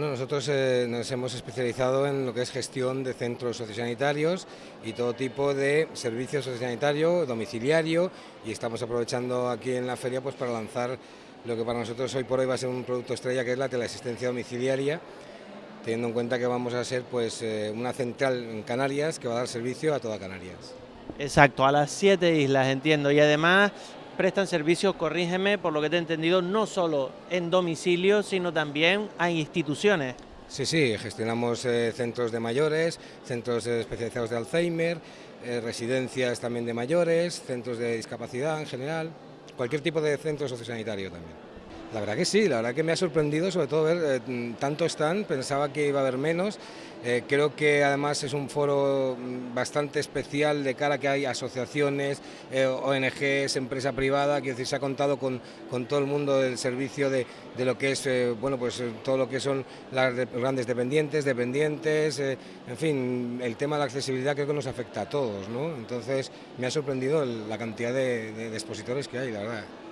nosotros eh, nos hemos especializado en lo que es gestión de centros sociosanitarios y todo tipo de servicio sociosanitario, domiciliario y estamos aprovechando aquí en la feria pues para lanzar lo que para nosotros hoy por hoy va a ser un producto estrella que es la teleasistencia domiciliaria teniendo en cuenta que vamos a ser pues eh, una central en Canarias que va a dar servicio a toda Canarias. Exacto, a las siete islas, entiendo, y además prestan servicio, corrígeme, por lo que te he entendido, no solo en domicilio, sino también a instituciones. Sí, sí, gestionamos eh, centros de mayores, centros especializados de Alzheimer, eh, residencias también de mayores, centros de discapacidad en general, cualquier tipo de centro sociosanitario también. La verdad que sí, la verdad que me ha sorprendido sobre todo ver eh, tanto stand, pensaba que iba a haber menos, eh, creo que además es un foro mm, bastante especial de cara a que hay asociaciones, eh, ONGs, empresa privada, que se ha contado con, todo el mundo del servicio de, lo que es, eh, bueno, pues todo lo que son las de, grandes dependientes, dependientes, en fin, el tema de la accesibilidad creo que nos afecta a todos, ¿no? Entonces me ha sorprendido la cantidad de expositores que hay, la verdad.